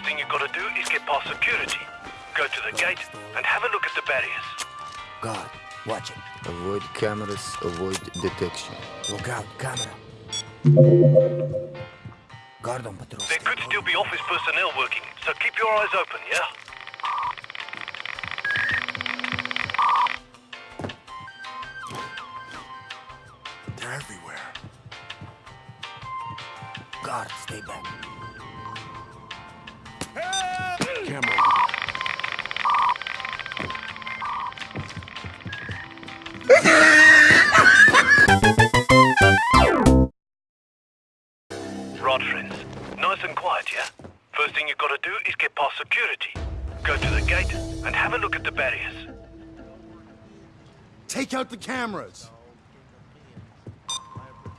First thing you've got to do is get past security. Go to the gate and have a look at the barriers. Guard, watch it. Avoid cameras, avoid detection. Look out, camera. Guard on patrol. There could still be office personnel working, so keep your eyes open, yeah? They're everywhere. Guard, stay back. Out the cameras.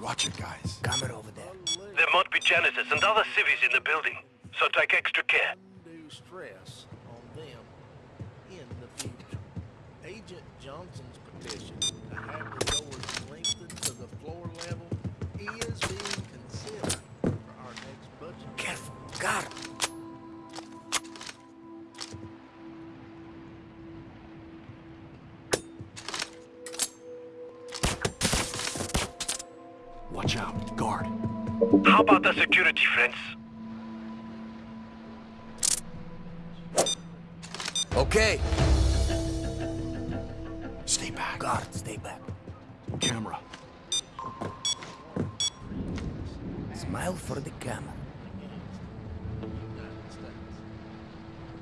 Watch it, guys. Camera over there. There might be janitors and other civvies in the building, so take extra care. undue stress on them in the future. Agent Johnson's petition to have the doors lengthened to the floor level is being considered for our next budget. Careful, guard. Watch security. Okay. Stay back. Guard, stay back. Camera. Smile for the camera.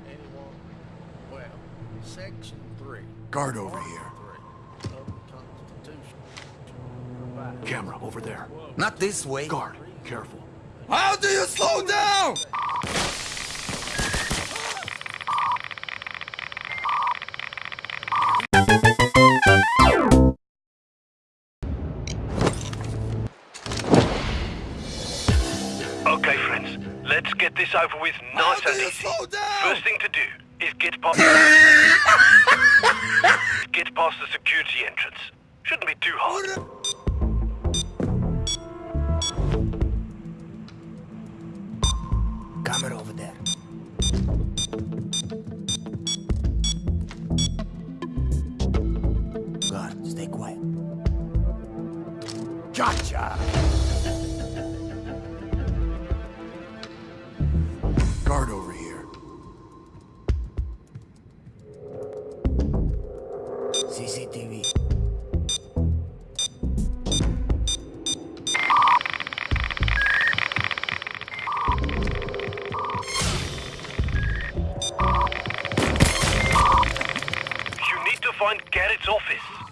Anyone? Well, Section 3. Guard over here. Three of the Constitution provides Camera over there. Not this way. Guard. Careful. How do you slow down? Okay, friends. Let's get this over with nice and easy. Quiet. Gotcha! Guard over here. CCTV. You need to find Garrett's office.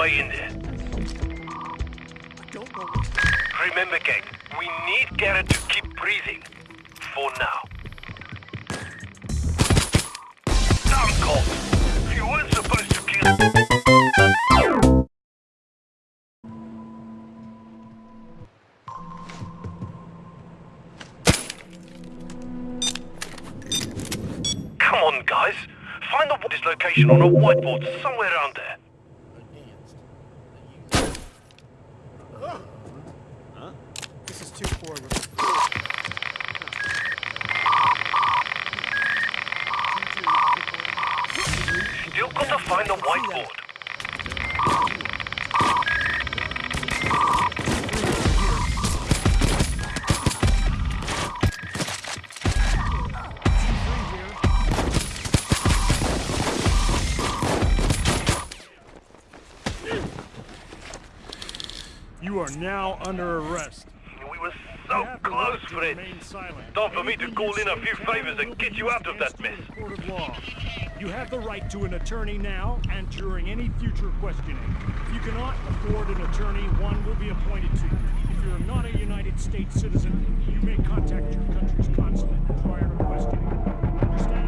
Way in there. Remember, gang, we need Garrett to keep breathing. For now. Damn cops! You weren't supposed to kill... Come on, guys. Find the this location on a whiteboard somewhere around there. against the youth. This is 2-4. Still got the whiteboard. You are now under arrest. We were so close, Fred. Time for me to call in a few favors and get you out of that mess. You have the right to an attorney now and during any future questioning. If you cannot afford an attorney, one will be appointed to you. If you're not a United States citizen, you may contact your country's consulate prior to questioning. Understand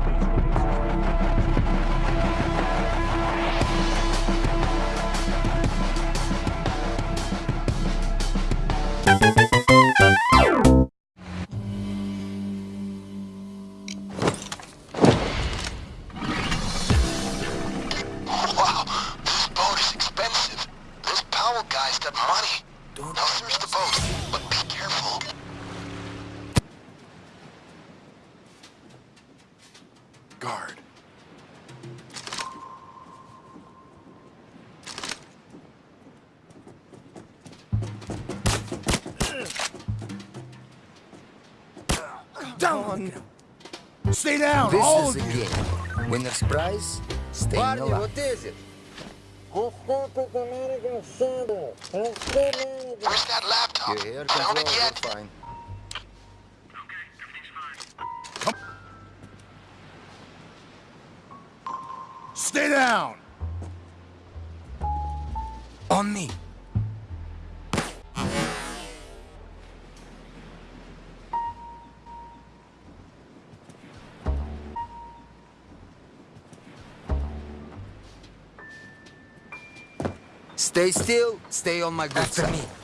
this all is a game. You. Winner's prize, stay Barney, alive. what is it? Where's that laptop? Your air control, it yet? fine. Come. Stay down! On me. Stay still, stay on my good After side. me.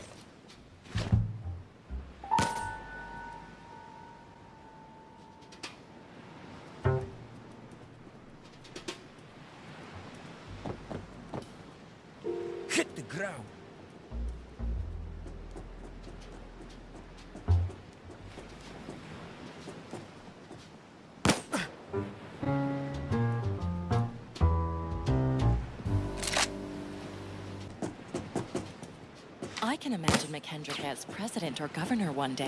I can imagine McKendrick as president or governor one day.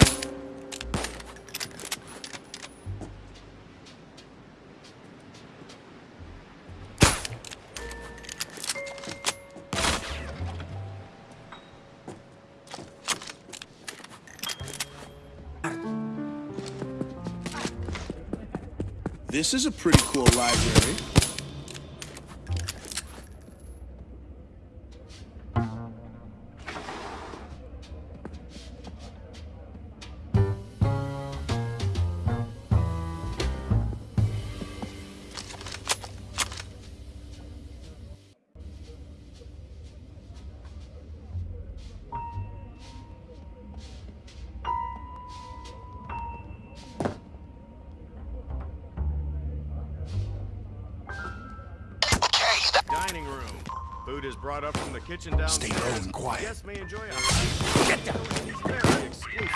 This is a pretty cool library. Food is brought up from the kitchen downstairs. Stay low and quiet. Guests may enjoy a Get down. Very exclusive.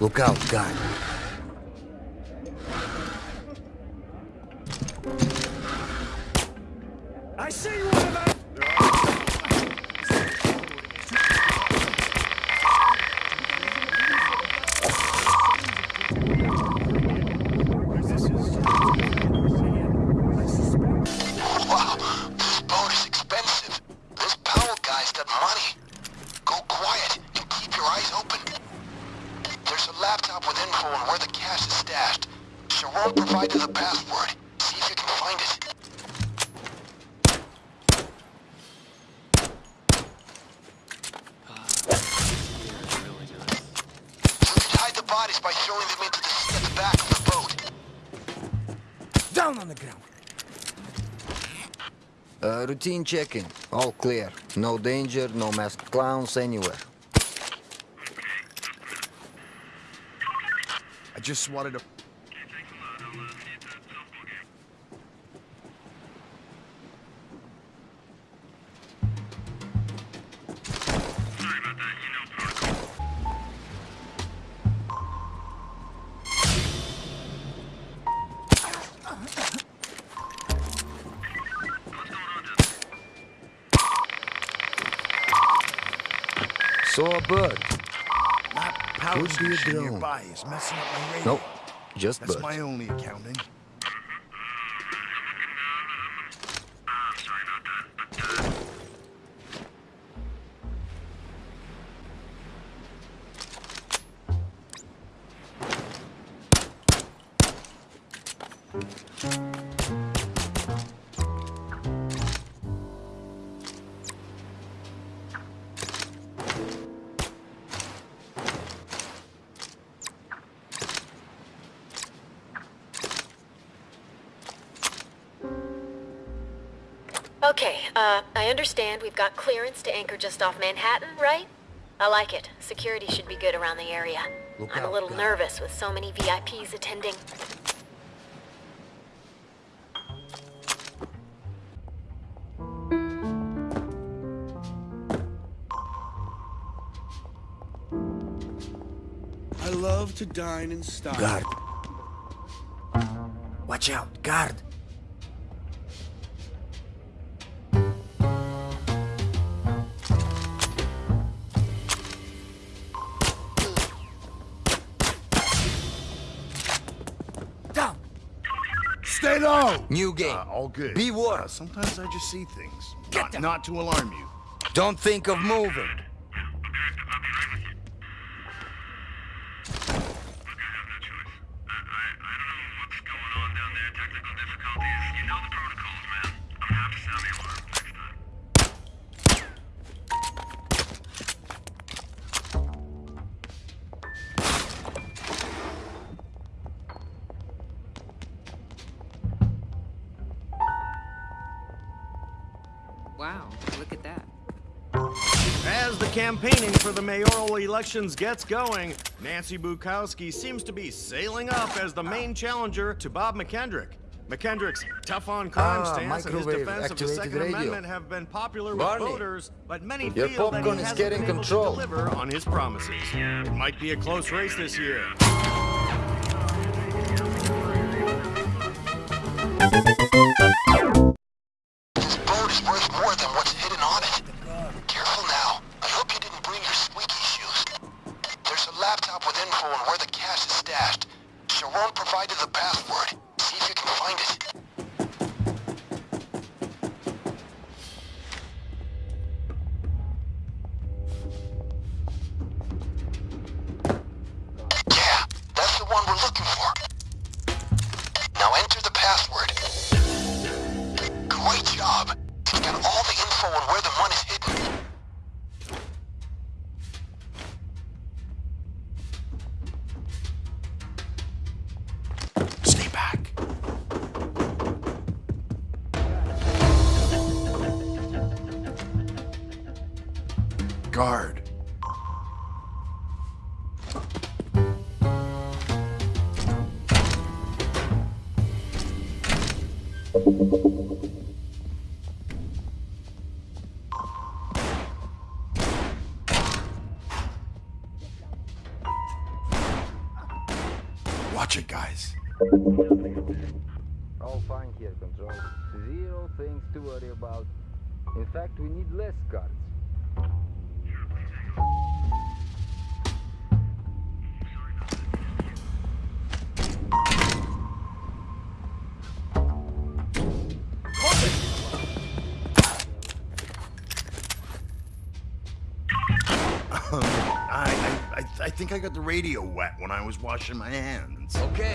Look out, guy. Hide the bodies by throwing them into the sea at the back of the boat. Down on the ground. Uh, routine check-in. All clear. No danger, no masked clowns anywhere. I just wanted to... Saw a bird. That power Could be a drone. nearby is messing up my radio. Nope, just That's bird. my only accounting. Okay, uh, I understand we've got clearance to anchor just off Manhattan, right? I like it. Security should be good around the area. Look I'm out, a little God. nervous with so many VIPs attending. I love to dine in style. Guard. Watch out, guard. Stay low. New game. Uh, all good. Be warned. Uh, sometimes I just see things. Not, not to alarm you. Don't think of moving. Wow, look at that. As the campaigning for the mayoral elections gets going, Nancy Bukowski seems to be sailing up as the main challenger to Bob McKendrick. McKendrick's tough-on-crime Ah, stance and his defense of the Second radio. Amendment have been popular with voters, but many your feel that he popcorn is hasn't getting been able control. to deliver on his promises. It might be a close race this year. All fine here, Control. Zero things to worry about. In fact, we need less guards. Um, I, I, I, I think I got the radio wet when I was washing my hands. Okay.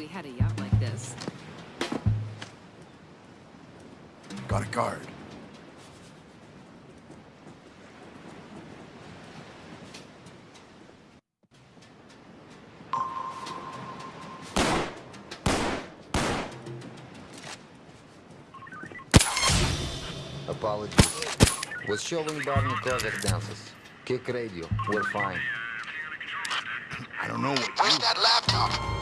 we had a yacht like this. Got a guard. Apologies. Was showing Barney closet dances. Kick radio. We're fine. I don't know what Where's that laptop?